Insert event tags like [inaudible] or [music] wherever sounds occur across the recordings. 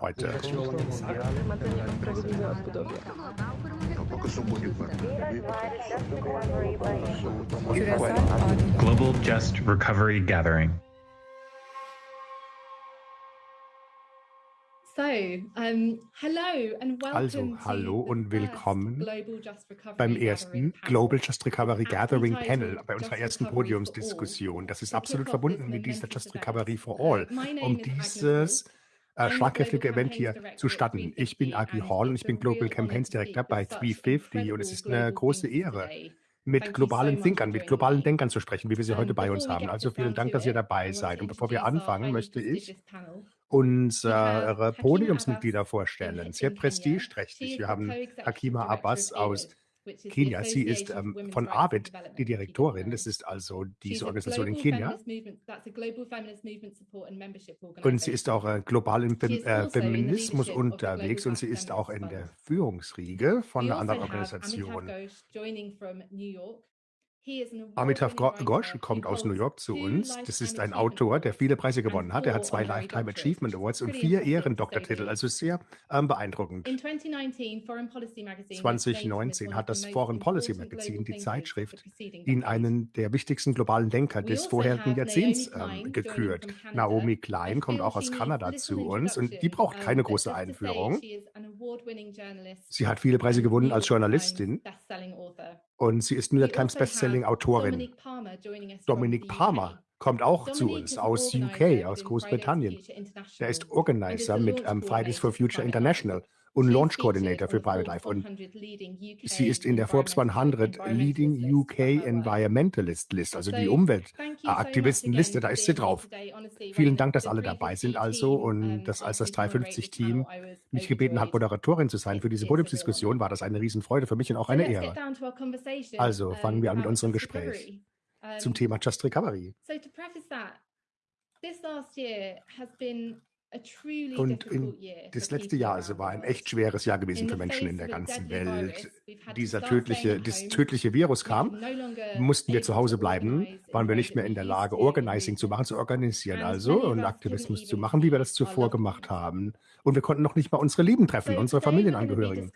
heute. Global Just Recovery Gathering. Also, hallo und willkommen beim ersten Global Just Recovery Gathering Panel, bei unserer ersten Podiumsdiskussion. Das ist absolut verbunden mit dieser Just Recovery for All, um dieses schlagkräftige Event hier zu starten. Ich bin Agi Hall und ich bin Global Campaigns Director bei 350 und es ist eine große Ehre, mit globalen Thinkern, mit globalen Denkern zu sprechen, wie wir sie heute bei uns haben. Also vielen Dank, dass ihr dabei seid. Und bevor wir anfangen, möchte ich unsere Podiumsmitglieder vorstellen. Sehr prestigeträchtig. Wir haben Hakima Abbas aus Kenia. Sie ist ähm, von AVID die Direktorin. Das ist also diese Organisation in Kenia. Und sie ist auch äh, global im Fem äh, Feminismus unterwegs und sie ist auch in der Führungsriege von einer anderen Organisation. Amitav Ghosh kommt aus New York zu uns. Das ist ein Autor, der viele Preise gewonnen hat. Er hat zwei Lifetime Achievement Awards und vier Ehrendoktortitel, also sehr ähm, beeindruckend. 2019 hat das Foreign Policy Magazine, die Zeitschrift, ihn einen der wichtigsten globalen Denker des also vorherigen Jahrzehnts ähm, gekürt. Naomi Klein kommt auch aus Kanada zu uns und die braucht keine große Einführung. Sie hat viele Preise gewonnen als Journalistin und sie ist New York Times Bestselling-Autorin. Dominic Palmer kommt auch zu uns aus UK, aus Großbritannien. Er ist Organizer mit um, Fridays for Future International und Launch Coordinator für Private Life. Und sie ist in der Forbes 100 Leading UK Environmentalist List, also die Umweltaktivistenliste, da ist sie drauf. Vielen Dank, dass alle dabei sind also und dass als das 350-Team mich gebeten hat, Moderatorin zu sein für diese Podiumsdiskussion, war das eine Riesenfreude für mich und auch eine Ehre. Also fangen wir an mit unserem Gespräch zum Thema Just Recovery. Und das letzte Jahr also war ein echt schweres Jahr gewesen für Menschen in der ganzen Welt. Dieser tödliche, das tödliche Virus kam, mussten wir zu Hause bleiben, waren wir nicht mehr in der Lage, Organizing zu machen, zu organisieren also und Aktivismus zu machen, wie wir das zuvor gemacht haben. Und wir konnten noch nicht mal unsere Lieben treffen, unsere Familienangehörigen.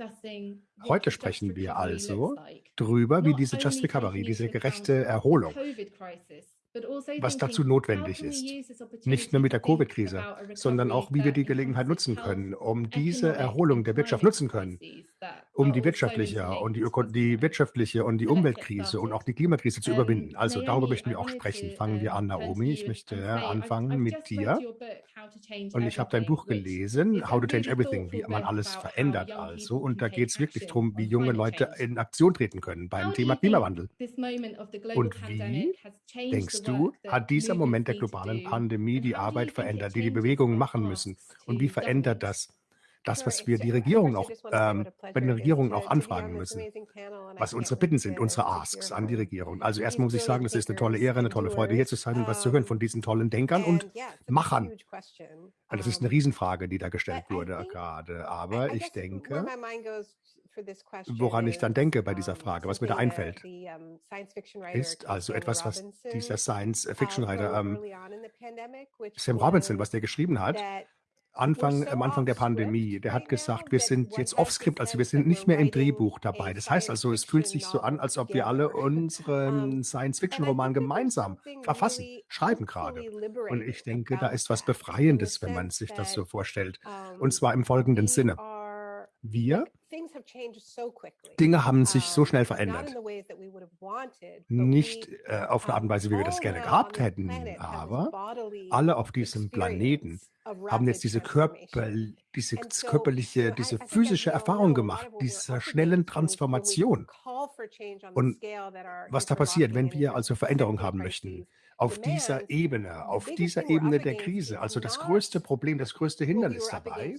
Heute sprechen wir also darüber, wie diese Just Recovery, diese gerechte Erholung was dazu notwendig ist. Nicht nur mit der Covid-Krise, sondern auch, wie wir die Gelegenheit nutzen können, um diese Erholung der Wirtschaft nutzen können, um die wirtschaftliche und die, die wirtschaftliche und die Umweltkrise und auch die Klimakrise zu überwinden. Also darüber möchten wir auch sprechen. Fangen wir an, Naomi. Ich möchte anfangen mit dir. Und ich habe dein Buch gelesen, How to Change Everything, wie man alles verändert also. Und da geht es wirklich darum, wie junge Leute in Aktion treten können beim Thema Klimawandel. Und wie denkst du, hat dieser Moment der globalen Pandemie die Arbeit verändert, die die Bewegungen machen müssen? Und wie verändert das das, was wir die Regierung auch, ähm, bei den Regierungen auch anfragen müssen, was unsere Bitten sind, unsere Asks an die Regierung. Also erstmal muss ich sagen, es ist eine tolle Ehre, eine tolle Freude, hier zu sein und was zu hören von diesen tollen Denkern und Machern. Das ist eine Riesenfrage, die da gestellt wurde gerade. Aber ich denke, woran ich dann denke bei dieser Frage, was mir da einfällt, ist also etwas, was dieser Science-Fiction-Writer ähm, Sam Robinson, was der geschrieben hat, Anfang, am Anfang der Pandemie, der hat gesagt, wir sind jetzt off-script, also wir sind nicht mehr im Drehbuch dabei. Das heißt also, es fühlt sich so an, als ob wir alle unseren Science-Fiction-Roman gemeinsam verfassen, schreiben gerade. Und ich denke, da ist was Befreiendes, wenn man sich das so vorstellt. Und zwar im folgenden Sinne. Wir Dinge haben sich so schnell verändert. Nicht äh, auf eine Art und Weise, wie wir das gerne gehabt hätten, aber alle auf diesem Planeten haben jetzt diese, Körper, diese körperliche, diese physische Erfahrung gemacht, dieser schnellen Transformation. Und was da passiert, wenn wir also Veränderung haben möchten, auf dieser Ebene, auf dieser Ebene der Krise, also das größte Problem, das größte Hindernis dabei,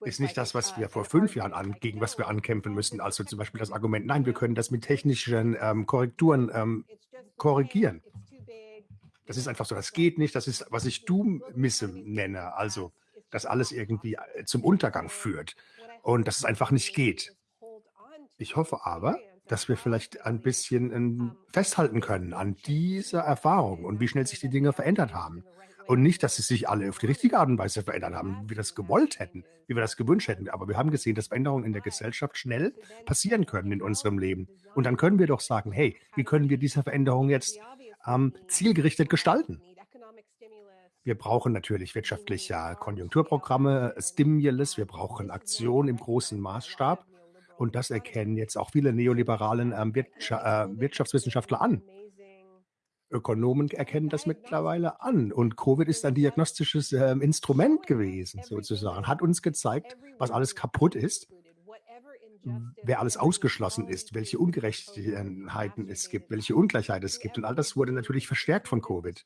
ist nicht das, was wir vor fünf Jahren an, gegen was wir ankämpfen müssen, also zum Beispiel das Argument, nein, wir können das mit technischen ähm, Korrekturen ähm, korrigieren. Das ist einfach so, das geht nicht, das ist, was ich Doom-Misse nenne, also dass alles irgendwie äh, zum Untergang führt und dass es einfach nicht geht. Ich hoffe aber, dass wir vielleicht ein bisschen ähm, festhalten können an dieser Erfahrung und wie schnell sich die Dinge verändert haben. Und nicht, dass sie sich alle auf die richtige Art und Weise verändert haben, wie wir das gewollt hätten, wie wir das gewünscht hätten. Aber wir haben gesehen, dass Veränderungen in der Gesellschaft schnell passieren können in unserem Leben. Und dann können wir doch sagen, hey, wie können wir diese Veränderung jetzt ähm, zielgerichtet gestalten? Wir brauchen natürlich wirtschaftliche Konjunkturprogramme, Stimulus, wir brauchen Aktion im großen Maßstab. Und das erkennen jetzt auch viele neoliberalen ähm, Wirtschaftswissenschaftler an. Ökonomen erkennen das mittlerweile an. Und Covid ist ein diagnostisches äh, Instrument gewesen, sozusagen. Hat uns gezeigt, was alles kaputt ist, wer alles ausgeschlossen ist, welche Ungerechtigkeiten es gibt, welche Ungleichheit es gibt. Und all das wurde natürlich verstärkt von Covid.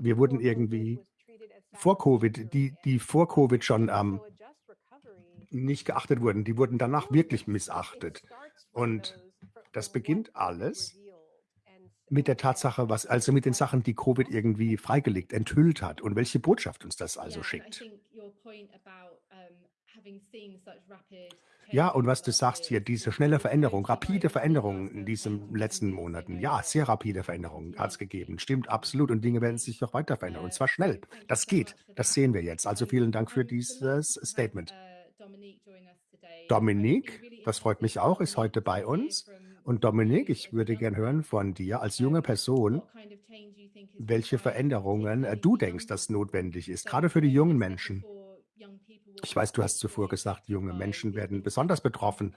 Wir wurden irgendwie vor Covid, die, die vor Covid schon ähm, nicht geachtet wurden, die wurden danach wirklich missachtet. Und das beginnt alles mit der Tatsache, was also mit den Sachen, die Covid irgendwie freigelegt, enthüllt hat und welche Botschaft uns das also schickt. Ja, und was du sagst hier, diese schnelle Veränderung, rapide Veränderung in diesen letzten Monaten. Ja, sehr rapide Veränderungen hat es gegeben. Stimmt absolut. Und Dinge werden sich noch weiter verändern. Und zwar schnell. Das geht. Das sehen wir jetzt. Also vielen Dank für dieses Statement. Dominique, das freut mich auch, ist heute bei uns. Und Dominik, ich würde gern hören von dir als junge Person, welche Veränderungen äh, du denkst, dass notwendig ist, gerade für die jungen Menschen. Ich weiß, du hast zuvor gesagt, junge Menschen werden besonders betroffen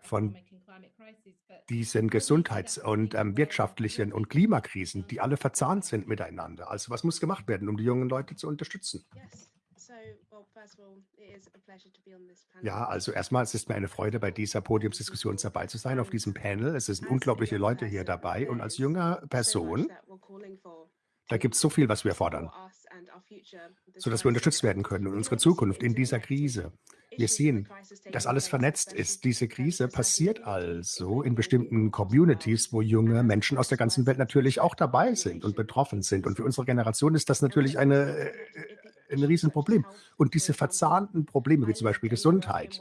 von diesen Gesundheits- und ähm, wirtschaftlichen und Klimakrisen, die alle verzahnt sind miteinander. Also was muss gemacht werden, um die jungen Leute zu unterstützen? Ja, also erstmal, es ist mir eine Freude, bei dieser Podiumsdiskussion dabei zu sein, auf diesem Panel. Es sind unglaubliche Leute hier dabei und als junge Person, da gibt es so viel, was wir fordern, sodass wir unterstützt werden können und unsere Zukunft in dieser Krise. Wir sehen, dass alles vernetzt ist. Diese Krise passiert also in bestimmten Communities, wo junge Menschen aus der ganzen Welt natürlich auch dabei sind und betroffen sind. Und für unsere Generation ist das natürlich eine äh, ein Riesenproblem. Und diese verzahnten Probleme, wie zum Beispiel Gesundheit.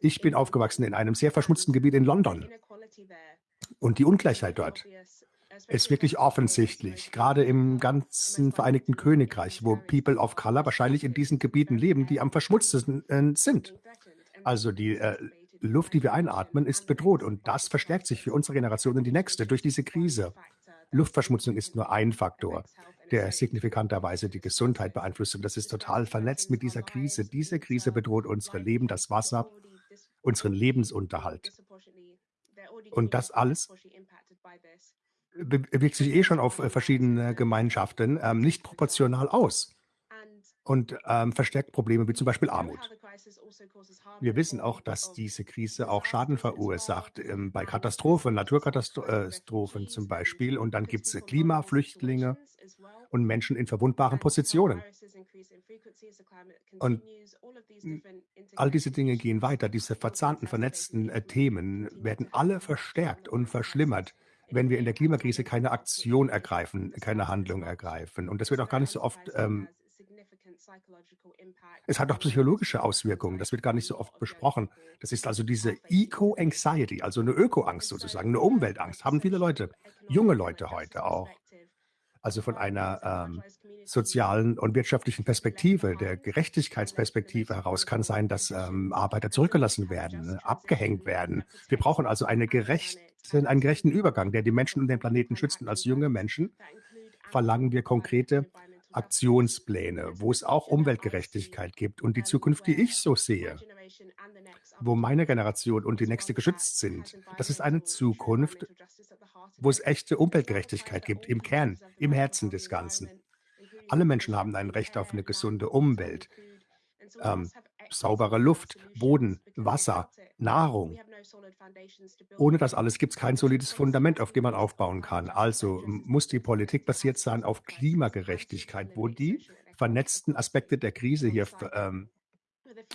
Ich bin aufgewachsen in einem sehr verschmutzten Gebiet in London. Und die Ungleichheit dort ist wirklich offensichtlich, gerade im ganzen Vereinigten Königreich, wo People of Color wahrscheinlich in diesen Gebieten leben, die am verschmutztesten äh, sind. Also die äh, Luft, die wir einatmen, ist bedroht und das verstärkt sich für unsere Generation und die nächste durch diese Krise. Luftverschmutzung ist nur ein Faktor der signifikanterweise die Gesundheit beeinflusst. Und das ist total vernetzt mit dieser Krise. Diese Krise bedroht unsere Leben, das Wasser, unseren Lebensunterhalt. Und das alles wirkt sich eh schon auf äh, verschiedene Gemeinschaften ähm, nicht proportional aus und ähm, verstärkt Probleme wie zum Beispiel Armut. Wir wissen auch, dass diese Krise auch Schaden verursacht ähm, bei Katastrophen, Naturkatastrophen zum Beispiel. Und dann gibt es Klimaflüchtlinge und Menschen in verwundbaren Positionen. Und all diese Dinge gehen weiter. Diese verzahnten, vernetzten äh, Themen werden alle verstärkt und verschlimmert wenn wir in der Klimakrise keine Aktion ergreifen, keine Handlung ergreifen. Und das wird auch gar nicht so oft ähm, es hat auch psychologische Auswirkungen, das wird gar nicht so oft besprochen. Das ist also diese Eco-Anxiety, also eine Ökoangst sozusagen, eine Umweltangst, haben viele Leute, junge Leute heute auch. Also von einer ähm, sozialen und wirtschaftlichen Perspektive, der Gerechtigkeitsperspektive heraus kann sein, dass ähm, Arbeiter zurückgelassen werden, abgehängt werden. Wir brauchen also eine gerechten, einen gerechten Übergang, der die Menschen und den Planeten schützt. Und als junge Menschen verlangen wir konkrete Aktionspläne, wo es auch Umweltgerechtigkeit gibt und die Zukunft, die ich so sehe, wo meine Generation und die nächste geschützt sind. Das ist eine Zukunft, wo es echte Umweltgerechtigkeit gibt, im Kern, im Herzen des Ganzen. Alle Menschen haben ein Recht auf eine gesunde Umwelt, ähm, saubere Luft, Boden, Wasser, Nahrung. Ohne das alles gibt es kein solides Fundament, auf dem man aufbauen kann. Also muss die Politik basiert sein auf Klimagerechtigkeit, wo die vernetzten Aspekte der Krise hier ähm,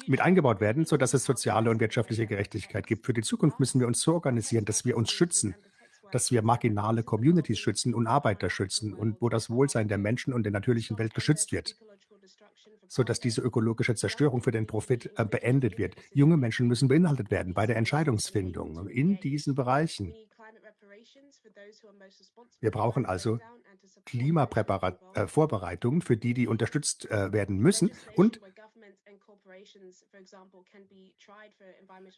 mit eingebaut werden, sodass es soziale und wirtschaftliche Gerechtigkeit gibt. Für die Zukunft müssen wir uns so organisieren, dass wir uns schützen, dass wir marginale Communities schützen und Arbeiter schützen und wo das Wohlsein der Menschen und der natürlichen Welt geschützt wird sodass diese ökologische Zerstörung für den Profit äh, beendet wird. Junge Menschen müssen beinhaltet werden bei der Entscheidungsfindung in diesen Bereichen. Wir brauchen also Klimavorbereitungen äh, für die, die unterstützt äh, werden müssen. Und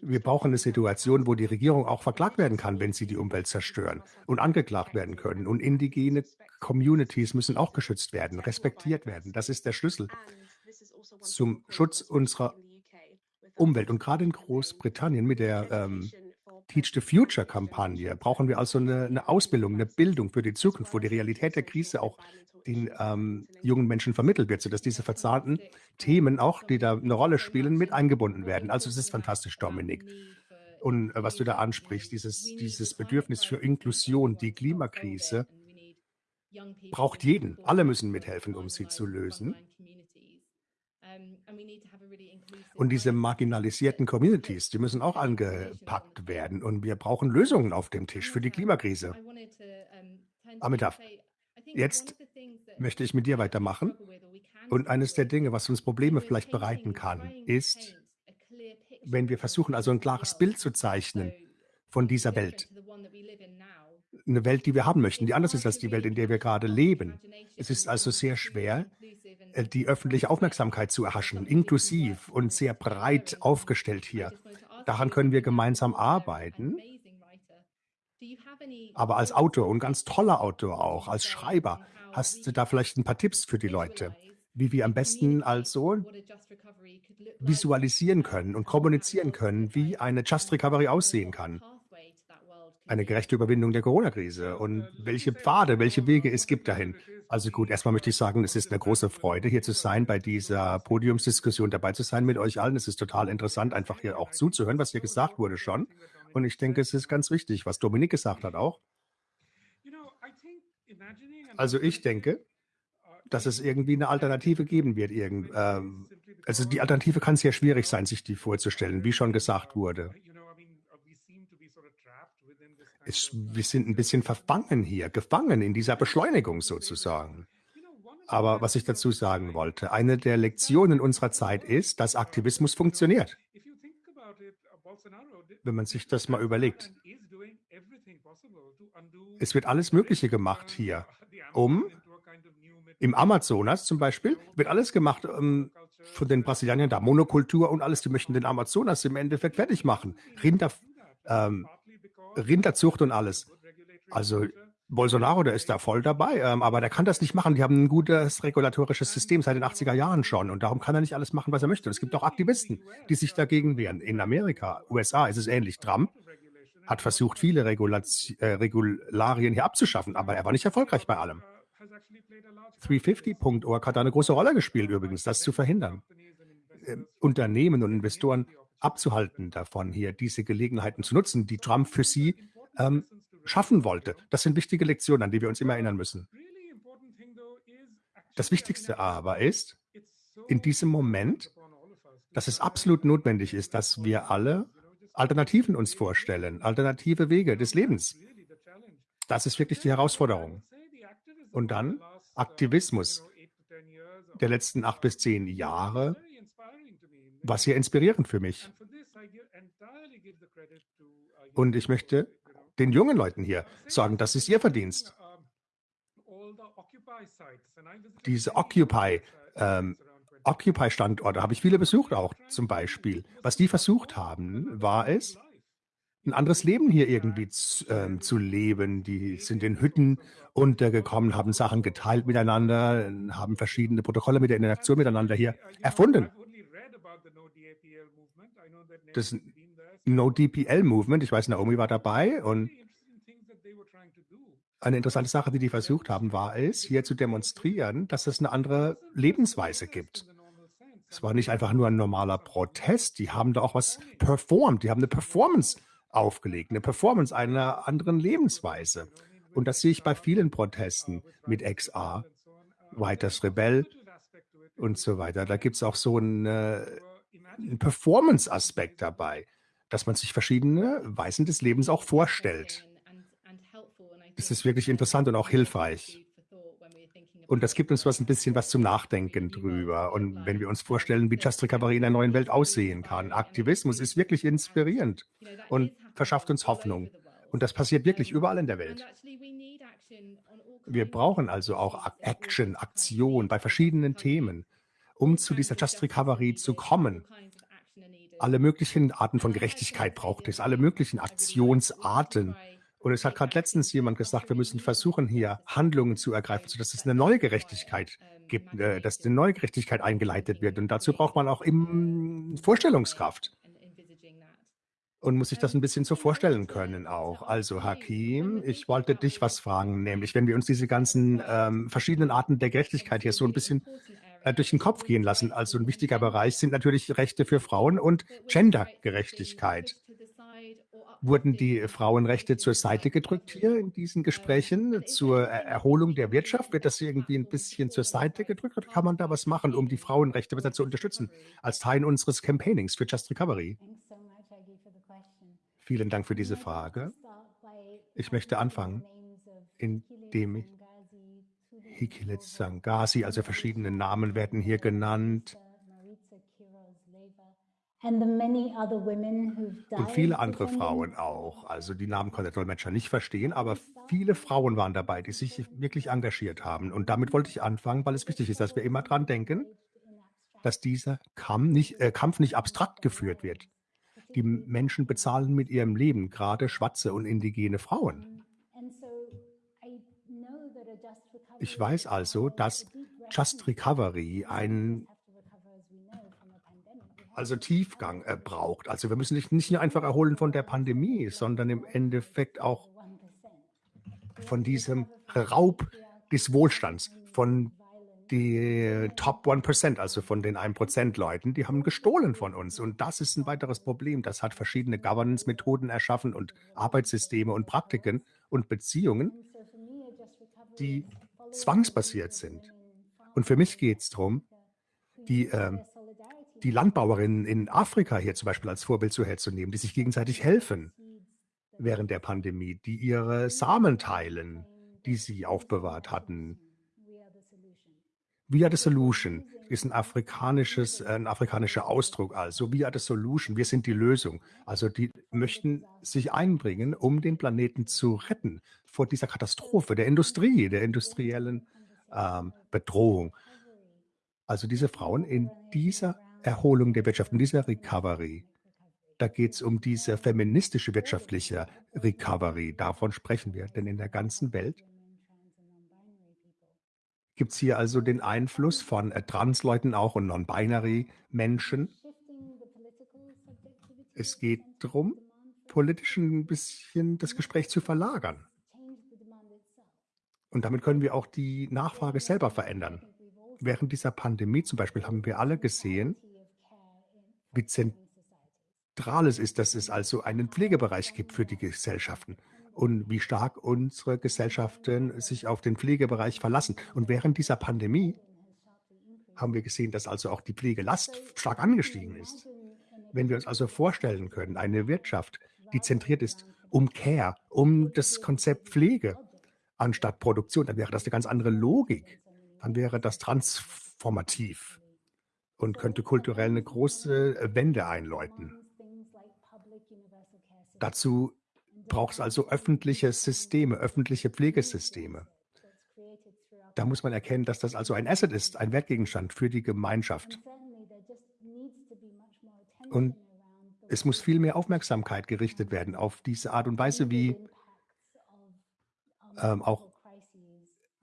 wir brauchen eine Situation, wo die Regierung auch verklagt werden kann, wenn sie die Umwelt zerstören und angeklagt werden können. Und indigene Communities müssen auch geschützt werden, respektiert werden. Das ist der Schlüssel zum Schutz unserer Umwelt. Und gerade in Großbritannien mit der ähm, Teach the Future-Kampagne brauchen wir also eine, eine, Ausbildung, eine Bildung für die Zukunft, wo die Realität der Krise auch den ähm, jungen Menschen vermittelt wird, sodass diese verzahnten Themen auch, die da eine Rolle spielen, mit eingebunden werden. Also es ist fantastisch, Dominik. Und äh, was du da ansprichst, dieses, dieses Bedürfnis für Inklusion, die Klimakrise, braucht jeden. Alle müssen mithelfen, um sie zu lösen. Und diese marginalisierten Communities, die müssen auch angepackt werden. Und wir brauchen Lösungen auf dem Tisch für die Klimakrise. Amitav, jetzt möchte ich mit dir weitermachen. Und eines der Dinge, was uns Probleme vielleicht bereiten kann, ist, wenn wir versuchen, also ein klares Bild zu zeichnen von dieser Welt. Eine Welt, die wir haben möchten, die anders ist als die Welt, in der wir gerade leben. Es ist also sehr schwer, äh, die öffentliche Aufmerksamkeit zu erhaschen, inklusiv und sehr breit aufgestellt hier. Daran können wir gemeinsam arbeiten. Aber als Autor und ganz toller Autor auch, als Schreiber, hast du da vielleicht ein paar Tipps für die Leute, wie wir am besten also visualisieren können und kommunizieren können, wie eine Just Recovery aussehen kann eine gerechte Überwindung der Corona-Krise und welche Pfade, welche Wege es gibt dahin. Also gut, erstmal möchte ich sagen, es ist eine große Freude, hier zu sein, bei dieser Podiumsdiskussion dabei zu sein mit euch allen. Es ist total interessant, einfach hier auch zuzuhören, was hier gesagt wurde schon. Und ich denke, es ist ganz wichtig, was Dominik gesagt hat auch. Also ich denke, dass es irgendwie eine Alternative geben wird. Ähm, also die Alternative kann sehr schwierig sein, sich die vorzustellen, wie schon gesagt wurde es, wir sind ein bisschen verfangen hier, gefangen in dieser Beschleunigung sozusagen. Aber was ich dazu sagen wollte, eine der Lektionen unserer Zeit ist, dass Aktivismus funktioniert. Wenn man sich das mal überlegt. Es wird alles Mögliche gemacht hier, um im Amazonas zum Beispiel wird alles gemacht um, ähm, von den Brasilianern da, Monokultur und alles, die möchten den Amazonas im Endeffekt fertig machen. Rinder, ähm, Rinderzucht und alles. Also Bolsonaro, der ist da voll dabei, ähm, aber der kann das nicht machen. Die haben ein gutes regulatorisches System seit den 80er Jahren schon und darum kann er nicht alles machen, was er möchte. Und es gibt auch Aktivisten, die sich dagegen wehren. In Amerika, USA ist es ähnlich. Trump hat versucht, viele Regulaz äh, Regularien hier abzuschaffen, aber er war nicht erfolgreich bei allem. 350.org hat da eine große Rolle gespielt übrigens, das zu verhindern. Äh, Unternehmen und Investoren abzuhalten davon, hier diese Gelegenheiten zu nutzen, die Trump für sie ähm, schaffen wollte. Das sind wichtige Lektionen, an die wir uns immer erinnern müssen. Das Wichtigste aber ist, in diesem Moment, dass es absolut notwendig ist, dass wir alle Alternativen uns vorstellen, alternative Wege des Lebens. Das ist wirklich die Herausforderung. Und dann Aktivismus der letzten acht bis zehn Jahre war sehr inspirierend für mich. Und ich möchte den jungen Leuten hier sagen, das ist ihr Verdienst. Diese Occupy, ähm, Occupy-Standorte habe ich viele besucht auch zum Beispiel. Was die versucht haben, war es, ein anderes Leben hier irgendwie zu, ähm, zu leben. Die sind in Hütten untergekommen, haben Sachen geteilt miteinander, haben verschiedene Protokolle mit der Interaktion miteinander hier erfunden das No-DPL-Movement. Ich weiß, Naomi war dabei und eine interessante Sache, die die versucht haben, war es, hier zu demonstrieren, dass es eine andere Lebensweise gibt. Es war nicht einfach nur ein normaler Protest, die haben da auch was performt, die haben eine Performance aufgelegt, eine Performance einer anderen Lebensweise. Und das sehe ich bei vielen Protesten mit XR, Weiters Rebell und so weiter. Da gibt es auch so eine ein Performance-Aspekt dabei, dass man sich verschiedene Weisen des Lebens auch vorstellt. Das ist wirklich interessant und auch hilfreich. Und das gibt uns was ein bisschen was zum Nachdenken drüber. Und wenn wir uns vorstellen, wie Just Recovery in einer neuen Welt aussehen kann, Aktivismus ist wirklich inspirierend und verschafft uns Hoffnung. Und das passiert wirklich überall in der Welt. Wir brauchen also auch Action, Aktion bei verschiedenen Themen, um zu dieser Just Recovery zu kommen. Alle möglichen Arten von Gerechtigkeit braucht es, alle möglichen Aktionsarten. Und es hat gerade letztens jemand gesagt, wir müssen versuchen, hier Handlungen zu ergreifen, sodass es eine neue Gerechtigkeit gibt, äh, dass eine neue Gerechtigkeit eingeleitet wird. Und dazu braucht man auch im Vorstellungskraft und muss sich das ein bisschen so vorstellen können auch. Also Hakim, ich wollte dich was fragen, nämlich wenn wir uns diese ganzen ähm, verschiedenen Arten der Gerechtigkeit hier so ein bisschen durch den Kopf gehen lassen. Also ein wichtiger Bereich sind natürlich Rechte für Frauen und Gendergerechtigkeit. Wurden die Frauenrechte zur Seite gedrückt hier in diesen Gesprächen zur Erholung der Wirtschaft? Wird das irgendwie ein bisschen zur Seite gedrückt oder kann man da was machen, um die Frauenrechte besser zu unterstützen als Teil unseres Campaignings für Just Recovery? Vielen Dank für diese Frage. Ich möchte anfangen, indem ich Hikilet Sangasi, also verschiedene Namen werden hier genannt. Und viele andere Frauen auch. Also die Namen konnte der Dolmetscher nicht verstehen, aber viele Frauen waren dabei, die sich wirklich engagiert haben. Und damit wollte ich anfangen, weil es wichtig ist, dass wir immer dran denken, dass dieser Kampf nicht, äh, Kampf nicht abstrakt geführt wird die Menschen bezahlen mit ihrem Leben, gerade schwarze und indigene Frauen. Ich weiß also, dass Just Recovery einen also Tiefgang äh, braucht. Also wir müssen nicht, nicht nur einfach erholen von der Pandemie, sondern im Endeffekt auch von diesem Raub des Wohlstands, von die Top 1%, also von den 1% Leuten, die haben gestohlen von uns. Und das ist ein weiteres Problem. Das hat verschiedene Governance-Methoden erschaffen und Arbeitssysteme und Praktiken und Beziehungen, die zwangsbasiert sind. Und für mich geht es darum, die, äh, die Landbauerinnen in Afrika hier zum Beispiel als Vorbild zu herzunehmen, die sich gegenseitig helfen während der Pandemie, die ihre Samen teilen, die sie aufbewahrt hatten, Are the solution ist ein afrikanisches, äh, ein afrikanischer Ausdruck. Also are the solution, wir sind die Lösung. Also die möchten sich einbringen, um den Planeten zu retten vor dieser Katastrophe der Industrie, der industriellen ähm, Bedrohung. Also diese Frauen in dieser Erholung der Wirtschaft, in dieser Recovery, da geht es um diese feministische wirtschaftliche Recovery. Davon sprechen wir, denn in der ganzen Welt Gibt es hier also den Einfluss von äh, Transleuten auch und Non-Binary-Menschen? Es geht darum, politisch ein bisschen das Gespräch zu verlagern. Und damit können wir auch die Nachfrage selber verändern. Während dieser Pandemie zum Beispiel haben wir alle gesehen, wie zentral es ist, dass es also einen Pflegebereich gibt für die Gesellschaften und wie stark unsere Gesellschaften sich auf den Pflegebereich verlassen. Und während dieser Pandemie haben wir gesehen, dass also auch die Pflegelast stark angestiegen ist. Wenn wir uns also vorstellen können, eine Wirtschaft, die zentriert ist um Care, um das Konzept Pflege anstatt Produktion, dann wäre das eine ganz andere Logik. Dann wäre das transformativ und könnte kulturell eine große Wende einläuten. Dazu braucht es also öffentliche Systeme, öffentliche Pflegesysteme. Da muss man erkennen, dass das also ein Asset ist, ein Wertgegenstand für die Gemeinschaft. Und es muss viel mehr Aufmerksamkeit gerichtet werden auf diese Art und Weise, wie ähm, auch,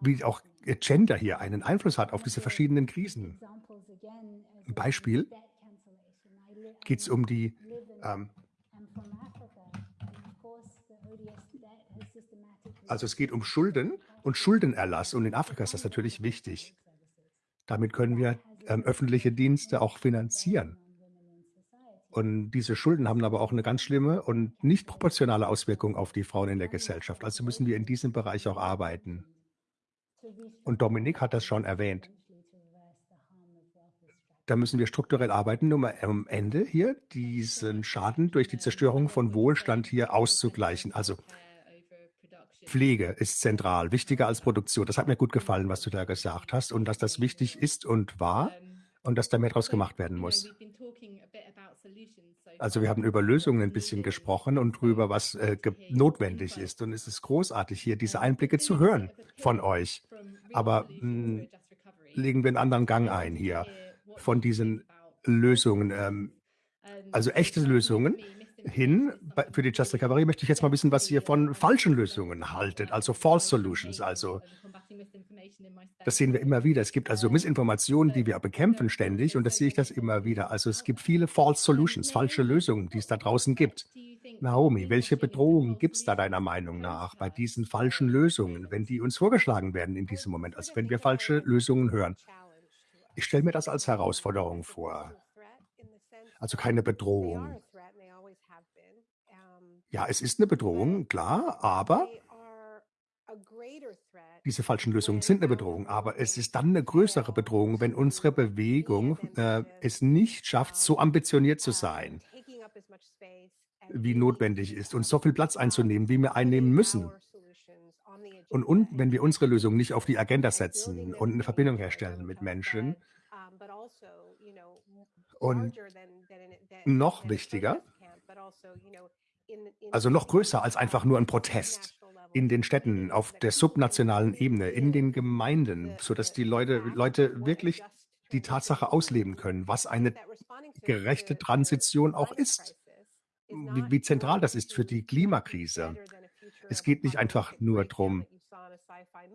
wie auch Gender hier einen Einfluss hat auf diese verschiedenen Krisen. Ein Beispiel geht es um die ähm, Also es geht um Schulden und Schuldenerlass und in Afrika ist das natürlich wichtig. Damit können wir ähm, öffentliche Dienste auch finanzieren. Und diese Schulden haben aber auch eine ganz schlimme und nicht proportionale Auswirkung auf die Frauen in der Gesellschaft. Also müssen wir in diesem Bereich auch arbeiten. Und Dominik hat das schon erwähnt. Da müssen wir strukturell arbeiten, um am Ende hier diesen Schaden durch die Zerstörung von Wohlstand hier auszugleichen. Also Pflege ist zentral, wichtiger als Produktion. Das hat mir gut gefallen, was du da gesagt hast und dass das wichtig ist und war und dass da mehr draus gemacht werden muss. Also wir haben über Lösungen ein bisschen gesprochen und darüber, was äh, notwendig ist. Und es ist großartig, hier diese Einblicke zu hören von euch. Aber mh, hm, legen wir einen anderen Gang ein hier von diesen Lösungen. Ähm, also echte Lösungen hin. Für die Just Recovery möchte ich jetzt mal wissen, was ihr von falschen Lösungen haltet, also False Solutions. Also das sehen wir immer wieder. Es gibt also Missinformationen, die wir bekämpfen ständig und das sehe ich das immer wieder. Also es gibt viele False Solutions, falsche Lösungen, die es da draußen gibt. Naomi, welche Bedrohungen gibt es da deiner Meinung nach bei diesen falschen Lösungen, wenn die uns vorgeschlagen werden in diesem Moment, also wenn wir falsche Lösungen hören? Ich stelle mir das als Herausforderung vor. Also keine Bedrohung. Ja, es ist eine Bedrohung, klar, aber diese falschen Lösungen sind eine Bedrohung, aber es ist dann eine größere Bedrohung, wenn unsere Bewegung äh, es nicht schafft, so ambitioniert zu sein, wie notwendig ist und so viel Platz einzunehmen, wie wir einnehmen müssen. Und, und wenn wir unsere Lösungen nicht auf die Agenda setzen und eine Verbindung herstellen mit Menschen, und noch wichtiger, also noch größer als einfach nur ein Protest in den Städten, auf der subnationalen Ebene, in den Gemeinden, sodass die Leute, Leute wirklich die Tatsache ausleben können, was eine gerechte Transition auch ist, wie, wie zentral das ist für die Klimakrise. Es geht nicht einfach nur darum,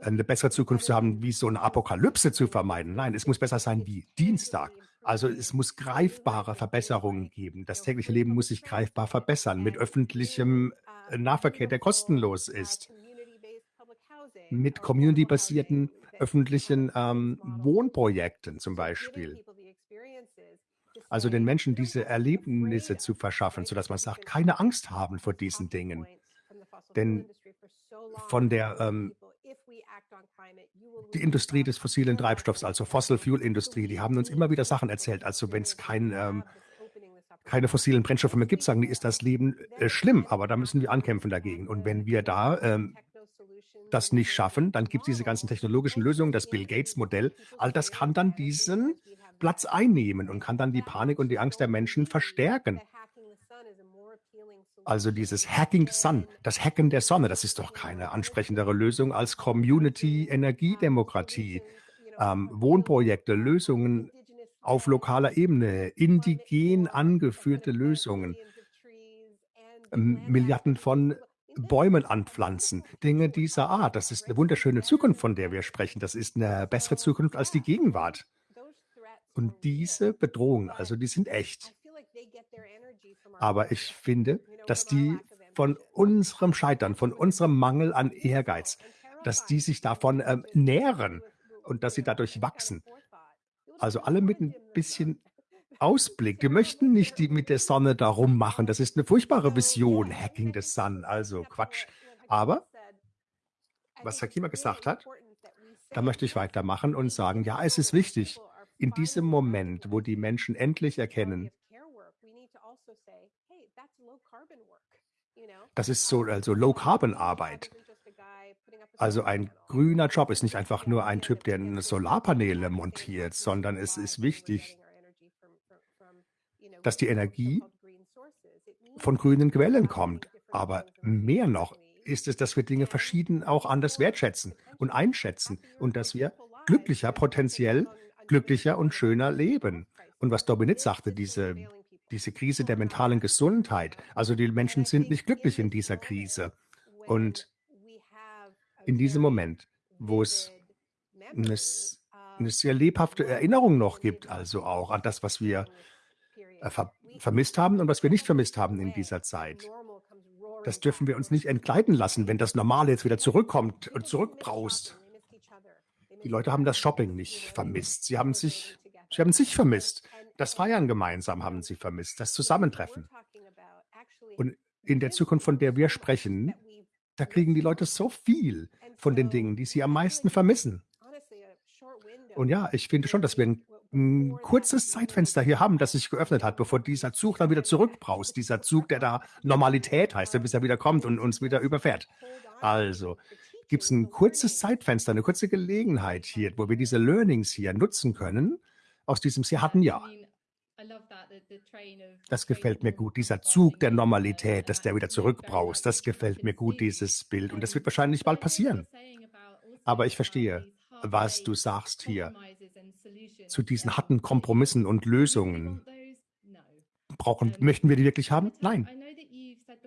eine bessere Zukunft zu haben, wie so eine Apokalypse zu vermeiden. Nein, es muss besser sein wie Dienstag. Also es muss greifbare Verbesserungen geben. Das tägliche Leben muss sich greifbar verbessern mit öffentlichem äh, Nahverkehr, der kostenlos ist, mit community-basierten öffentlichen ähm, Wohnprojekten zum Beispiel. Also den Menschen diese Erlebnisse zu verschaffen, sodass man sagt, keine Angst haben vor diesen Dingen. Denn von der ähm, die Industrie des fossilen Treibstoffs, also Fossil Fuel Industrie, die haben uns immer wieder Sachen erzählt. Also wenn es kein, ähm, keine fossilen Brennstoffe mehr gibt, sagen die, ist das Leben äh, schlimm, aber da müssen wir ankämpfen dagegen. Und wenn wir da ähm, das nicht schaffen, dann gibt es diese ganzen technologischen Lösungen, das Bill Gates Modell, all das kann dann diesen Platz einnehmen und kann dann die Panik und die Angst der Menschen verstärken. Also dieses Hacking the Sun, das Hacken der Sonne, das ist doch keine ansprechendere Lösung als Community-Energiedemokratie, ähm, Wohnprojekte, Lösungen auf lokaler Ebene, indigen angeführte Lösungen, ähm, Milliarden von Bäumen anpflanzen, Dinge dieser Art. Das ist eine wunderschöne Zukunft, von der wir sprechen. Das ist eine bessere Zukunft als die Gegenwart. Und diese Bedrohungen, also die sind echt. Aber ich finde, dass die von unserem Scheitern, von unserem Mangel an Ehrgeiz, dass die sich davon ähm, nähren und dass sie dadurch wachsen. Also alle mit ein bisschen Ausblick. Die möchten nicht die mit der Sonne da rummachen. Das ist eine furchtbare Vision, Hacking the Sun. Also Quatsch. Aber was Hakima gesagt hat, da möchte ich weitermachen und sagen, ja, es ist wichtig, in diesem Moment, wo die Menschen endlich erkennen, das ist so also Low-Carbon-Arbeit. Also ein grüner Job ist nicht einfach nur ein Typ, der Solarpaneele montiert, sondern es ist wichtig, dass die Energie von grünen Quellen kommt. Aber mehr noch ist es, dass wir Dinge verschieden auch anders wertschätzen und einschätzen und dass wir glücklicher, potenziell glücklicher und schöner leben. Und was Dominit sagte, diese diese Krise der mentalen Gesundheit. Also die Menschen sind nicht glücklich in dieser Krise. Und in diesem Moment, wo es eine, eine sehr lebhafte Erinnerung noch gibt, also auch an das, was wir äh, ver vermisst haben und was wir nicht vermisst haben in dieser Zeit. Das dürfen wir uns nicht entgleiten lassen, wenn das Normale jetzt wieder zurückkommt und zurückbraust. Die Leute haben das Shopping nicht vermisst. Sie haben sich, sie haben sich vermisst. Das Feiern gemeinsam haben sie vermisst, das Zusammentreffen. Und in der Zukunft, von der wir sprechen, da kriegen die Leute so viel von den Dingen, die sie am meisten vermissen. Und ja, ich finde schon, dass wir ein, ein kurzes Zeitfenster hier haben, das sich geöffnet hat, bevor dieser Zug dann wieder zurückbraust. Dieser Zug, der da Normalität heißt, bis er wieder kommt und uns wieder überfährt. Also gibt es ein kurzes Zeitfenster, eine kurze Gelegenheit hier, wo wir diese Learnings hier nutzen können aus diesem sehr harten Jahr. Das gefällt mir gut. Dieser Zug der Normalität, dass der wieder zurückbraust, das gefällt mir gut, dieses Bild. Und das wird wahrscheinlich bald passieren. Aber ich verstehe, was du sagst hier zu diesen harten Kompromissen und Lösungen. Brauchen, möchten wir die wirklich haben? Nein.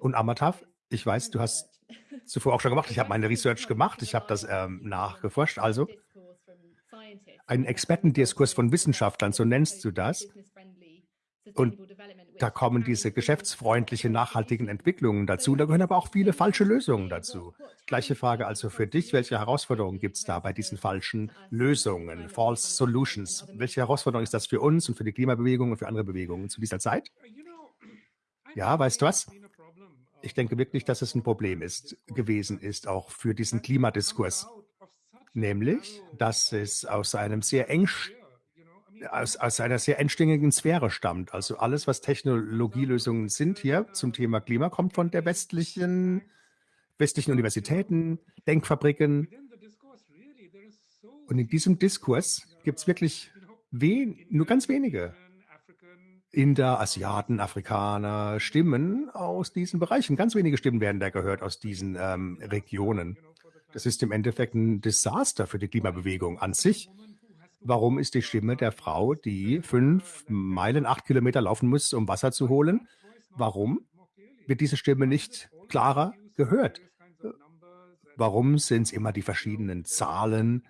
Und Amatav, ich weiß, du hast zuvor auch schon gemacht. Ich [laughs] habe meine Research gemacht. Ich habe das ähm, nachgeforscht. Also einen Expertendiskurs von Wissenschaftlern, so nennst du das. Und da kommen diese geschäftsfreundlichen, nachhaltigen Entwicklungen dazu. Da gehören aber auch viele falsche Lösungen dazu. Gleiche Frage also für dich. Welche Herausforderungen gibt es da bei diesen falschen Lösungen, False Solutions? Welche Herausforderung ist das für uns und für die Klimabewegung und für andere Bewegungen zu dieser Zeit? Ja, weißt du was? Ich denke wirklich, dass es ein Problem ist, gewesen ist, auch für diesen Klimadiskurs nämlich, dass es aus einem sehr eng aus, aus einer sehr engstirnigen Sphäre stammt. Also alles, was Technologielösungen sind hier zum Thema Klima, kommt von der westlichen, westlichen Universitäten, Denkfabriken. Und in diesem Diskurs gibt es wirklich wen, nur ganz wenige Inder, Asiaten, Afrikaner, Stimmen aus diesen Bereichen. Ganz wenige Stimmen werden da gehört aus diesen ähm, Regionen. Das ist im Endeffekt ein Desaster für die Klimabewegung an sich. Warum ist die Stimme der Frau, die fünf Meilen, acht Kilometer laufen muss, um Wasser zu holen? Warum wird diese Stimme nicht klarer gehört? Warum sind es immer die verschiedenen Zahlen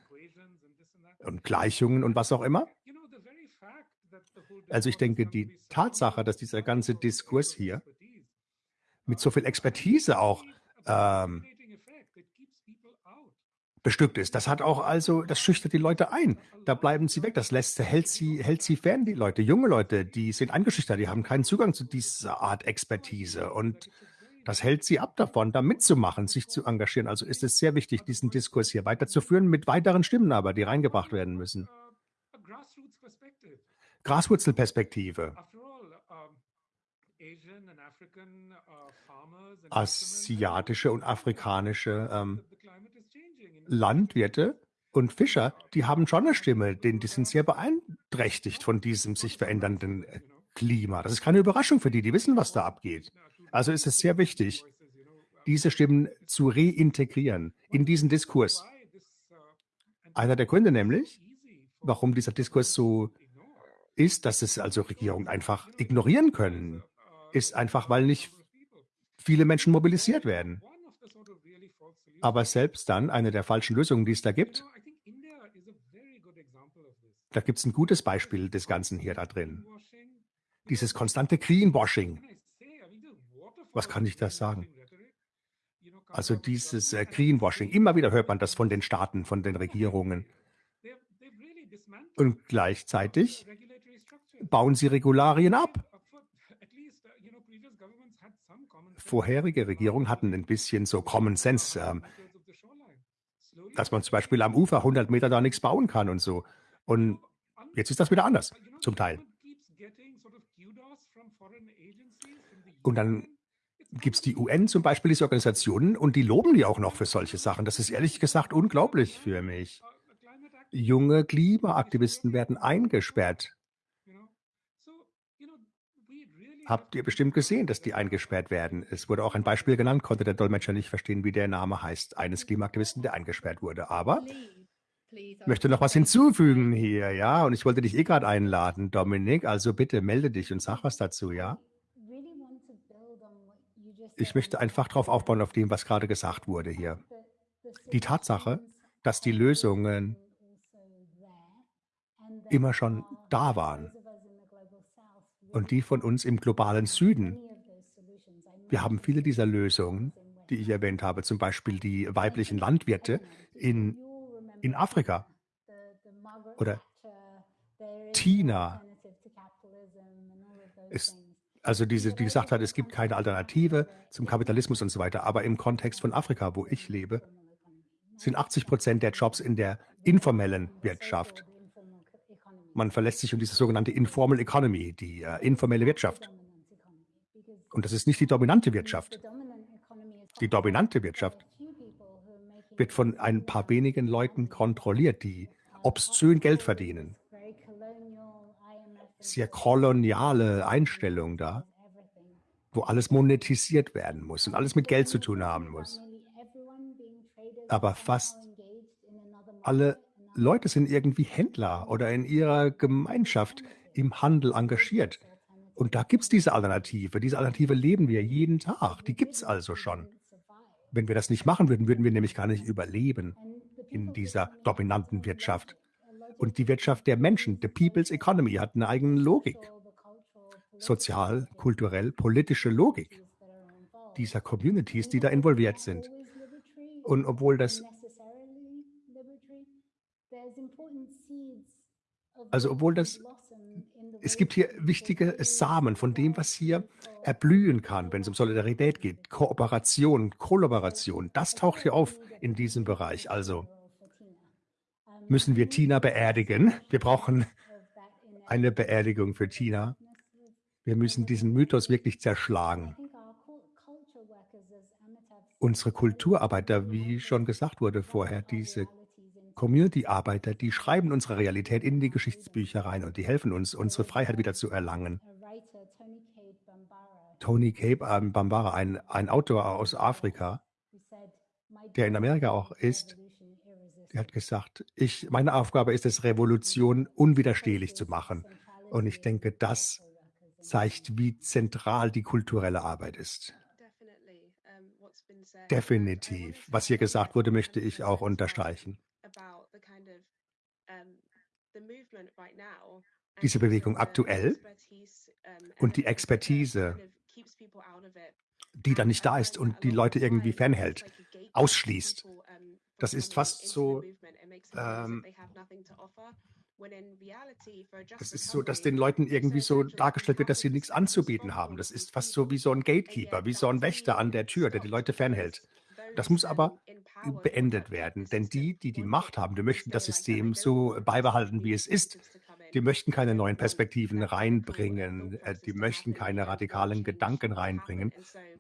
und Gleichungen und was auch immer? Also ich denke, die Tatsache, dass dieser ganze Diskurs hier mit so viel Expertise auch ähm, bestückt ist. Das hat auch also, das schüchtert die Leute ein. Da bleiben sie weg. Das lässt, hält sie, hält sie fern, die Leute. Junge Leute, die sind eingeschüchtert, die haben keinen Zugang zu dieser Art Expertise. Und das hält sie ab davon, da mitzumachen, sich zu engagieren. Also ist es sehr wichtig, diesen Diskurs hier weiterzuführen, mit weiteren Stimmen aber, die reingebracht werden müssen. Graswurzelperspektive. Asiatische und afrikanische ähm, Landwirte und Fischer, die haben schon eine Stimme, denn die sind sehr beeinträchtigt von diesem sich verändernden äh, Klima. Das ist keine Überraschung für die, die wissen, was da abgeht. Also ist es sehr wichtig, diese Stimmen zu reintegrieren in diesen Diskurs. Einer der Gründe nämlich, warum dieser Diskurs so ist, dass es also Regierungen einfach ignorieren können, ist einfach, weil nicht viele Menschen mobilisiert werden. Aber selbst dann, eine der falschen Lösungen, die es da gibt, da gibt es ein gutes Beispiel des Ganzen hier da drin. Dieses konstante Greenwashing. Was kann ich das sagen? Also dieses äh, Greenwashing. Immer wieder hört man das von den Staaten, von den Regierungen. Und gleichzeitig bauen sie Regularien ab. Vorherige Regierungen hatten ein bisschen so Common Sense, ähm, dass man zum Beispiel am Ufer 100 Meter da nichts bauen kann und so. Und jetzt ist das wieder anders, zum Teil. Und dann gibt es die UN zum Beispiel, diese Organisationen, und die loben die auch noch für solche Sachen. Das ist ehrlich gesagt unglaublich für mich. Junge Klimaaktivisten werden eingesperrt habt ihr bestimmt gesehen, dass die eingesperrt werden. Es wurde auch ein Beispiel genannt, konnte der Dolmetscher nicht verstehen, wie der Name heißt, eines Klimaaktivisten, der eingesperrt wurde. Aber ich möchte noch was hinzufügen hier, ja, und ich wollte dich eh gerade einladen, Dominik, also bitte melde dich und sag was dazu, ja. Ich möchte einfach darauf aufbauen, auf dem, was gerade gesagt wurde hier. Die Tatsache, dass die Lösungen immer schon da waren und die von uns im globalen Süden. Wir haben viele dieser Lösungen, die ich erwähnt habe, zum Beispiel die weiblichen Landwirte in, in Afrika oder Tina. Ist, also diese, die gesagt hat, es gibt keine Alternative zum Kapitalismus und so weiter. Aber im Kontext von Afrika, wo ich lebe, sind 80 Prozent der Jobs in der informellen Wirtschaft. Man verlässt sich um diese sogenannte Informal Economy, die äh, informelle Wirtschaft. Und das ist nicht die dominante Wirtschaft. Die dominante Wirtschaft wird von ein paar wenigen Leuten kontrolliert, die obszön Geld verdienen. sehr koloniale Einstellung da, wo alles monetisiert werden muss und alles mit Geld zu tun haben muss. Aber fast alle Leute sind irgendwie Händler oder in ihrer Gemeinschaft im Handel engagiert. Und da gibt es diese Alternative. Diese Alternative leben wir jeden Tag. Die gibt es also schon. Wenn wir das nicht machen würden, würden wir nämlich gar nicht überleben in dieser dominanten Wirtschaft. Und die Wirtschaft der Menschen, the People's Economy, hat eine eigene Logik. Sozial, kulturell, politische Logik dieser Communities, die da involviert sind. Und obwohl das also obwohl das es gibt hier wichtige Samen von dem, was hier erblühen kann, wenn es um Solidarität geht, Kooperation, Kollaboration. Das taucht hier auf in diesem Bereich. Also müssen wir Tina beerdigen. Wir brauchen eine Beerdigung für Tina. Wir müssen diesen Mythos wirklich zerschlagen. Unsere Kulturarbeiter, wie schon gesagt wurde vorher, diese Community-Arbeiter, die schreiben unsere Realität in die Geschichtsbücher rein und die helfen uns, unsere Freiheit wieder zu erlangen. Tony Cape ähm, Bambara, ein, ein Autor aus Afrika, der in Amerika auch ist, der hat gesagt, ich, meine Aufgabe ist es, Revolution unwiderstehlich zu machen. Und ich denke, das zeigt, wie zentral die kulturelle Arbeit ist. Definitiv. Was hier gesagt wurde, möchte ich auch unterstreichen. Diese Bewegung aktuell und die Expertise, die dann nicht da ist und die Leute irgendwie fernhält, ausschließt. Das ist fast so, ähm, das ist so, dass den Leuten irgendwie so dargestellt wird, dass sie nichts anzubieten haben. Das ist fast so wie so ein Gatekeeper, wie so ein Wächter an der Tür, der die Leute fernhält. Das muss aber beendet werden, denn die, die die Macht haben, die möchten das System so beibehalten, wie es ist. Die möchten keine neuen Perspektiven reinbringen, äh, die möchten keine radikalen Gedanken reinbringen,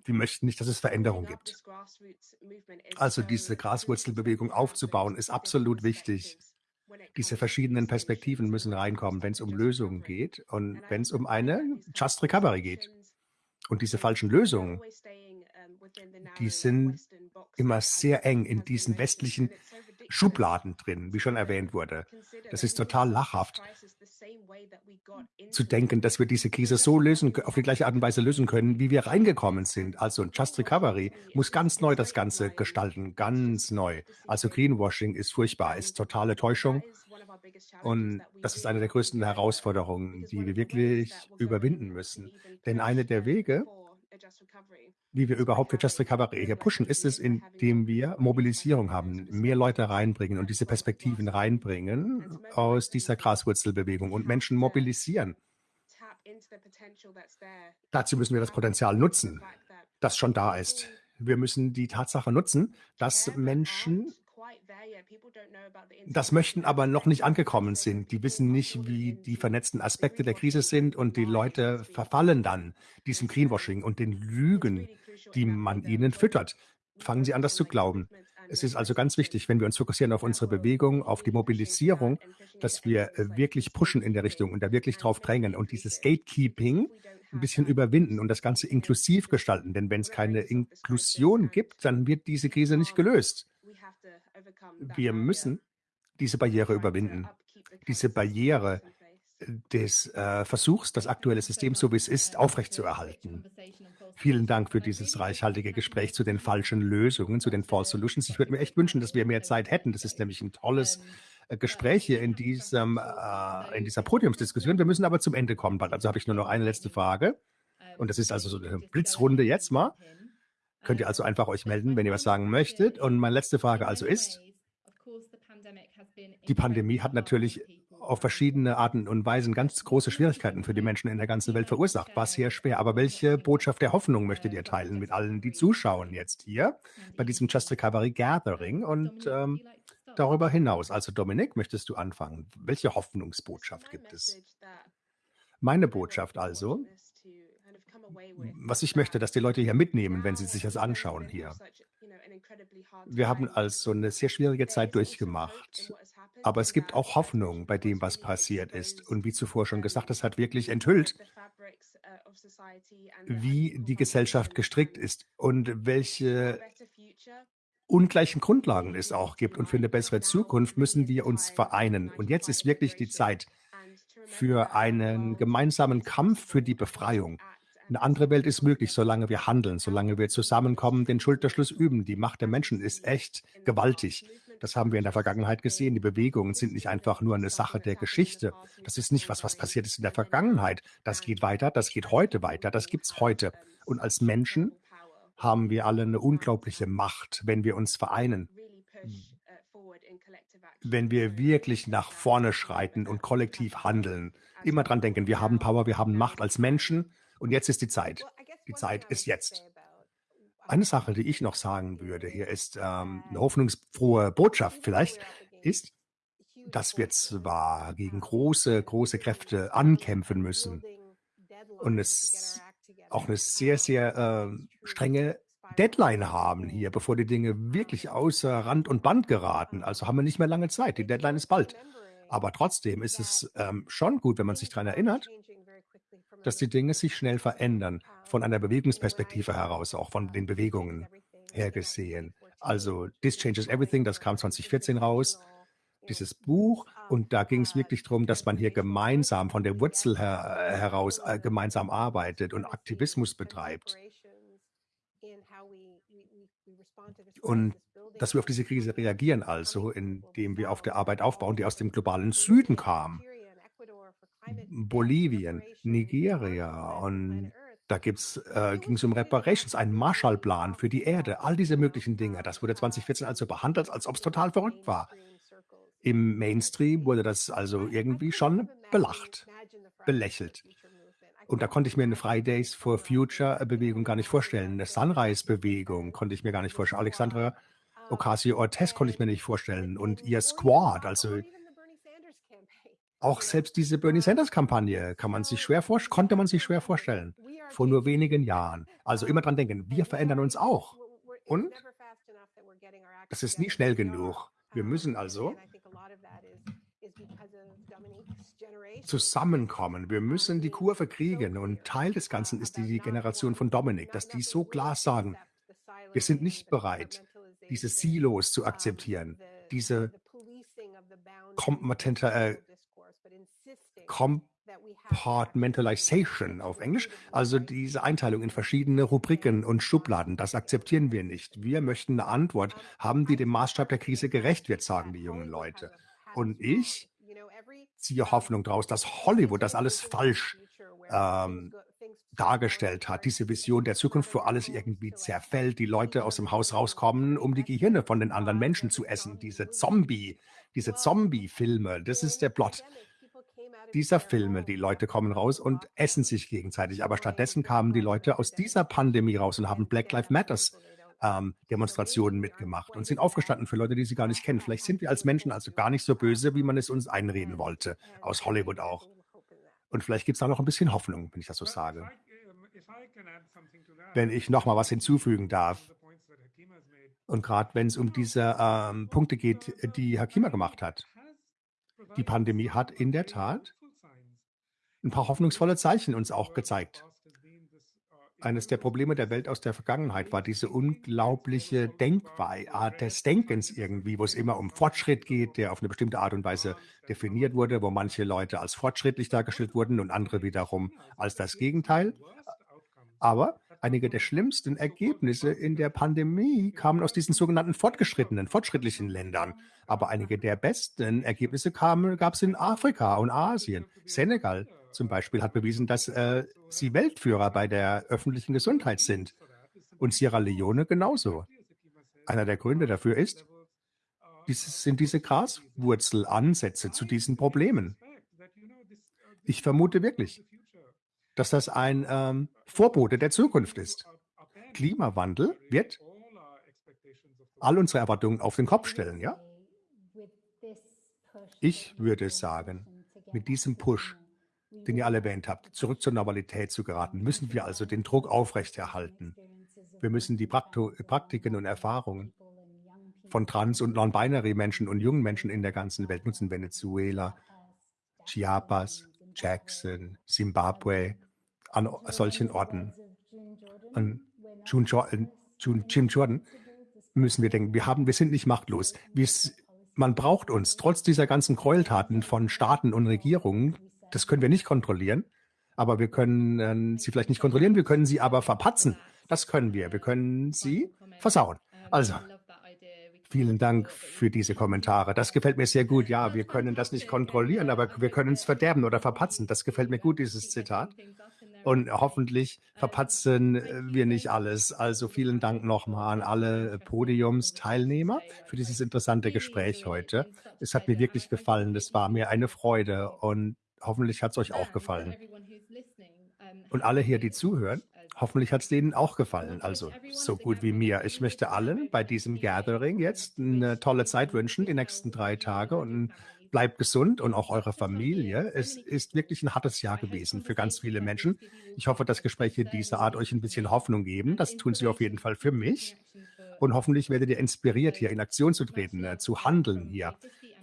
die möchten nicht, dass es Veränderung gibt. Also diese Graswurzelbewegung aufzubauen, ist absolut wichtig. Diese verschiedenen Perspektiven müssen reinkommen, wenn es um Lösungen geht und wenn es um eine Just Recovery geht. Und diese falschen Lösungen, die sind immer sehr eng in diesen westlichen Schubladen drin, wie schon erwähnt wurde. Das ist total lachhaft zu denken, dass wir diese Krise so lösen, auf die gleiche Art und Weise lösen können, wie wir reingekommen sind. Also Just Recovery muss ganz neu das Ganze gestalten, ganz neu. Also Greenwashing ist furchtbar, ist totale Täuschung. Und das ist eine der größten Herausforderungen, die wir wirklich überwinden müssen. Denn eine der Wege, wie wir überhaupt für Just Recovery hier pushen, ist es, indem wir Mobilisierung haben, mehr Leute reinbringen und diese Perspektiven reinbringen aus dieser Graswurzelbewegung und Menschen mobilisieren. Dazu müssen wir das Potenzial nutzen, das schon da ist. Wir müssen die Tatsache nutzen, dass Menschen das möchten aber noch nicht angekommen sind. Die wissen nicht, wie die vernetzten Aspekte der Krise sind und die Leute verfallen dann diesem Greenwashing und den Lügen, die man ihnen füttert. Fangen sie an, das zu glauben. Es ist also ganz wichtig, wenn wir uns fokussieren auf unsere Bewegung, auf die Mobilisierung, dass wir äh, wirklich pushen in der Richtung und da wirklich drauf drängen und dieses Gatekeeping ein bisschen überwinden und das Ganze inklusiv gestalten. Denn wenn es keine Inklusion gibt, dann wird diese Krise nicht gelöst. Wir müssen diese Barriere überwinden. Diese Barriere des äh, Versuchs, das aktuelle System, so wie es ist, aufrechtzuerhalten. Vielen Dank für dieses reichhaltige Gespräch zu den falschen Lösungen, zu den False Solutions. Ich würde mir echt wünschen, dass wir mehr Zeit hätten. Das ist nämlich ein tolles äh, Gespräch hier in, diesem, äh, in dieser Podiumsdiskussion. Wir müssen aber zum Ende kommen bald. Also habe ich nur noch eine letzte Frage. Und das ist also so eine Blitzrunde jetzt mal. Könnt ihr also einfach euch melden, wenn ihr was sagen möchtet. Und meine letzte Frage also ist, die Pandemie hat natürlich auf verschiedene Arten und Weisen ganz große Schwierigkeiten für die Menschen in der ganzen Welt verursacht. War sehr schwer. Aber welche Botschaft der Hoffnung möchtet ihr teilen mit allen, die zuschauen jetzt hier bei diesem Just Recovery Gathering und ähm, darüber hinaus? Also Dominik, möchtest du anfangen? Welche Hoffnungsbotschaft gibt es? Meine Botschaft also, was ich möchte, dass die Leute hier mitnehmen, wenn sie sich das anschauen hier. Wir haben also eine sehr schwierige Zeit durchgemacht. Aber es gibt auch Hoffnung bei dem, was passiert ist. Und wie zuvor schon gesagt, es hat wirklich enthüllt, wie die Gesellschaft gestrickt ist und welche ungleichen Grundlagen es auch gibt. Und für eine bessere Zukunft müssen wir uns vereinen. Und jetzt ist wirklich die Zeit für einen gemeinsamen Kampf für die Befreiung. Eine andere Welt ist möglich, solange wir handeln, solange wir zusammenkommen, den Schulterschluss üben. Die Macht der Menschen ist echt gewaltig. Das haben wir in der Vergangenheit gesehen. Die Bewegungen sind nicht einfach nur eine Sache der Geschichte. Das ist nicht was, was passiert ist in der Vergangenheit. Das geht weiter, das geht heute weiter, das gibt es heute. Und als Menschen haben wir alle eine unglaubliche Macht, wenn wir uns vereinen. Wenn wir wirklich nach vorne schreiten und kollektiv handeln. Immer dran denken, wir haben Power, wir haben Macht als Menschen und jetzt ist die Zeit. Die Zeit ist jetzt. Eine Sache, die ich noch sagen würde, hier ist ähm, eine hoffnungsfrohe Botschaft vielleicht, ist, dass wir zwar gegen große, große Kräfte ankämpfen müssen und es auch eine sehr, sehr äh, strenge Deadline haben hier, bevor die Dinge wirklich außer Rand und Band geraten. Also haben wir nicht mehr lange Zeit. Die Deadline ist bald. Aber trotzdem ist es ähm, schon gut, wenn man sich daran erinnert, dass die Dinge sich schnell verändern, von einer Bewegungsperspektive heraus, auch von den Bewegungen her gesehen. Also This Changes Everything, das kam 2014 raus, dieses Buch. Und da ging es wirklich darum, dass man hier gemeinsam von der Wurzel her, heraus äh, gemeinsam arbeitet und Aktivismus betreibt. Und dass wir auf diese Krise reagieren, also indem wir auf der Arbeit aufbauen, die aus dem globalen Süden kam. Bolivien, Nigeria und da äh, ging es um Reparations, einen Marshallplan für die Erde, all diese möglichen Dinge. Das wurde 2014 also behandelt, als ob es total verrückt war. Im Mainstream wurde das also irgendwie schon belacht, belächelt. Und da konnte ich mir eine Fridays for Future Bewegung gar nicht vorstellen. Eine Sunrise Bewegung konnte ich mir gar nicht vorstellen. Alexandra Ocasio-Cortez konnte ich mir nicht vorstellen. Und ihr Squad, also auch selbst diese Bernie Sanders-Kampagne kann man sich schwer konnte man sich schwer vorstellen. Vor nur wenigen Jahren. Also immer dran denken, wir verändern uns auch. Und das ist nie schnell genug. Wir müssen also zusammenkommen. Wir müssen die Kurve kriegen. Und Teil des Ganzen ist die Generation von Dominik, dass die so klar sagen, wir sind nicht bereit, diese Silos zu akzeptieren, diese kompetente, äh, Compartmentalization auf Englisch, also diese Einteilung in verschiedene Rubriken und Schubladen, das akzeptieren wir nicht. Wir möchten eine Antwort haben, die dem Maßstab der Krise gerecht wird, sagen die jungen Leute. Und ich ziehe Hoffnung daraus, dass Hollywood das alles falsch ähm, dargestellt hat, diese Vision der Zukunft, wo alles irgendwie zerfällt, die Leute aus dem Haus rauskommen, um die Gehirne von den anderen Menschen zu essen, diese Zombie, diese Zombie-Filme, das ist der Plot dieser Filme. Die Leute kommen raus und essen sich gegenseitig. Aber stattdessen kamen die Leute aus dieser Pandemie raus und haben Black Lives Matters ähm, Demonstrationen mitgemacht und sind aufgestanden für Leute, die sie gar nicht kennen. Vielleicht sind wir als Menschen also gar nicht so böse, wie man es uns einreden wollte, aus Hollywood auch. Und vielleicht gibt es da noch ein bisschen Hoffnung, wenn ich das so sage. Wenn ich noch mal was hinzufügen darf. Und gerade wenn es um diese ähm, Punkte geht, die Hakima gemacht hat. Die Pandemie hat in der Tat ein paar hoffnungsvolle Zeichen uns auch gezeigt. Eines der Probleme der Welt aus der Vergangenheit war diese unglaubliche Denkart des Denkens irgendwie, wo es immer um Fortschritt geht, der auf eine bestimmte Art und Weise definiert wurde, wo manche Leute als fortschrittlich dargestellt wurden und andere wiederum als das Gegenteil. Aber einige der schlimmsten Ergebnisse in der Pandemie kamen aus diesen sogenannten fortgeschrittenen, fortschrittlichen Ländern. Aber einige der besten Ergebnisse gab es in Afrika und Asien. Senegal zum Beispiel hat bewiesen, dass äh, sie Weltführer bei der öffentlichen Gesundheit sind. Und Sierra Leone genauso. Einer der Gründe dafür ist, dieses, sind diese Graswurzelansätze zu diesen Problemen. Ich vermute wirklich, dass das ein ähm, Vorbote der Zukunft ist. Klimawandel wird all unsere Erwartungen auf den Kopf stellen, ja? Ich würde sagen, mit diesem Push den ihr alle erwähnt habt, zurück zur Normalität zu geraten, müssen wir also den Druck aufrechterhalten. Wir müssen die Praktiken und Erfahrungen von Trans- und Non-Binary-Menschen und jungen Menschen in der ganzen Welt nutzen Venezuela, Chiapas, Jackson, Zimbabwe, an solchen Orten. An June, Jim Jordan müssen wir denken, wir haben, wir sind nicht machtlos. Wir, man braucht uns, trotz dieser ganzen Gräueltaten von Staaten und Regierungen, das können wir nicht kontrollieren, aber wir können äh, sie vielleicht nicht kontrollieren, wir können sie aber verpatzen. Das können wir. Wir können sie versauen. Also, vielen Dank für diese Kommentare. Das gefällt mir sehr gut. Ja, wir können das nicht kontrollieren, aber wir können es verderben oder verpatzen. Das gefällt mir gut, dieses Zitat. Und hoffentlich verpatzen wir nicht alles. Also vielen Dank nochmal an alle Podiumsteilnehmer für dieses interessante Gespräch heute. Es hat mir wirklich gefallen. Es war mir eine Freude und hoffentlich hat es euch auch gefallen. Und alle hier, die zuhören, hoffentlich hat es denen auch gefallen. Also so gut wie mir. Ich möchte allen bei diesem Gathering jetzt eine tolle Zeit wünschen, die nächsten drei Tage und bleibt gesund und auch eure Familie. Es ist wirklich ein hartes Jahr gewesen für ganz viele Menschen. Ich hoffe, dass Gespräche dieser Art euch ein bisschen Hoffnung geben. Das tun sie auf jeden Fall für mich. Und hoffentlich werdet ihr inspiriert, hier in Aktion zu treten, äh, zu handeln hier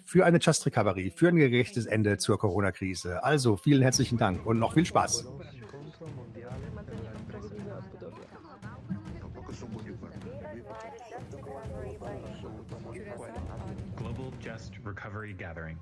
für eine Just Recovery, für ein gerechtes Ende zur Corona-Krise. Also vielen herzlichen Dank und noch viel Spaß. Global Just Recovery Gathering.